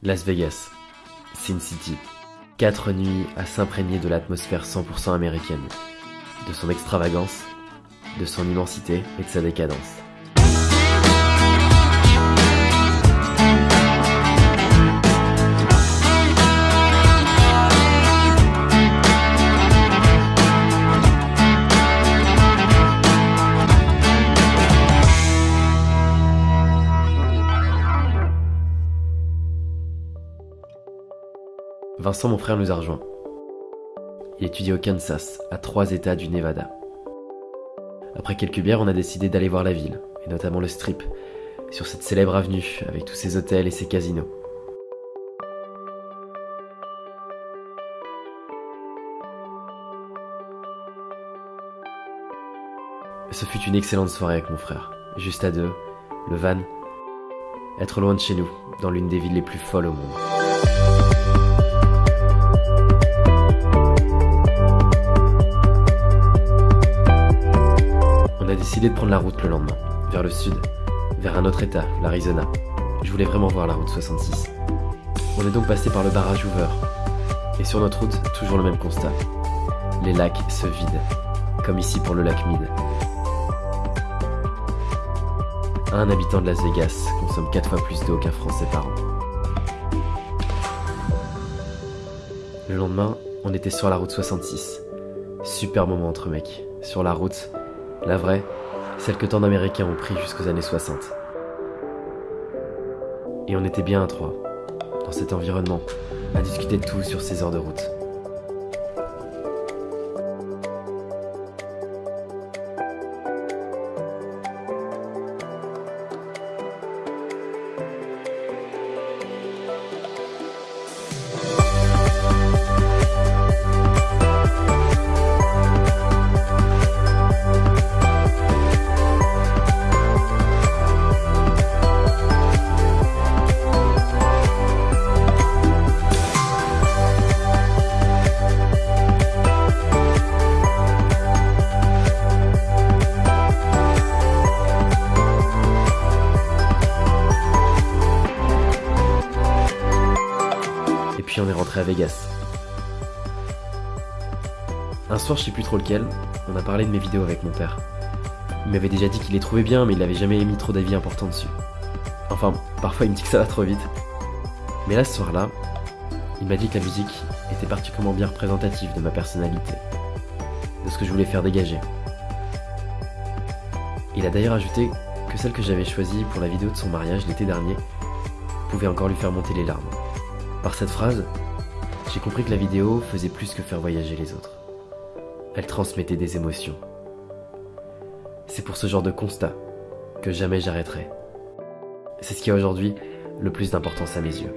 Las Vegas, Sin City. Quatre nuits à s'imprégner de l'atmosphère 100% américaine, de son extravagance, de son immensité et de sa décadence. Vincent, mon frère, nous a rejoints. Il étudie au Kansas, à trois états du Nevada. Après quelques bières, on a décidé d'aller voir la ville, et notamment le strip, sur cette célèbre avenue avec tous ses hôtels et ses casinos. Ce fut une excellente soirée avec mon frère, juste à deux, le van, être loin de chez nous, dans l'une des villes les plus folles au monde. Décidé de prendre la route le lendemain, vers le sud, vers un autre état, l'Arizona. Je voulais vraiment voir la route 66. On est donc passé par le barrage Hoover. Et sur notre route, toujours le même constat. Les lacs se vident, comme ici pour le lac Mead. Un habitant de Las Vegas consomme 4 fois plus d'eau qu'un Français par an. Le lendemain, on était sur la route 66. Super moment entre mecs. Sur la route, la vraie, celle que tant d'Américains ont pris jusqu'aux années 60. Et on était bien à trois, dans cet environnement, à discuter de tout sur ces heures de route. Puis on est rentré à Vegas. Un soir, je sais plus trop lequel, on a parlé de mes vidéos avec mon père. Il m'avait déjà dit qu'il les trouvait bien, mais il avait jamais émis trop d'avis importants dessus. Enfin, parfois il me dit que ça va trop vite. Mais là, ce soir-là, il m'a dit que la musique était particulièrement bien représentative de ma personnalité, de ce que je voulais faire dégager. Il a d'ailleurs ajouté que celle que j'avais choisie pour la vidéo de son mariage l'été dernier pouvait encore lui faire monter les larmes. Par cette phrase, j'ai compris que la vidéo faisait plus que faire voyager les autres. Elle transmettait des émotions. C'est pour ce genre de constat que jamais j'arrêterai. C'est ce qui a aujourd'hui le plus d'importance à mes yeux.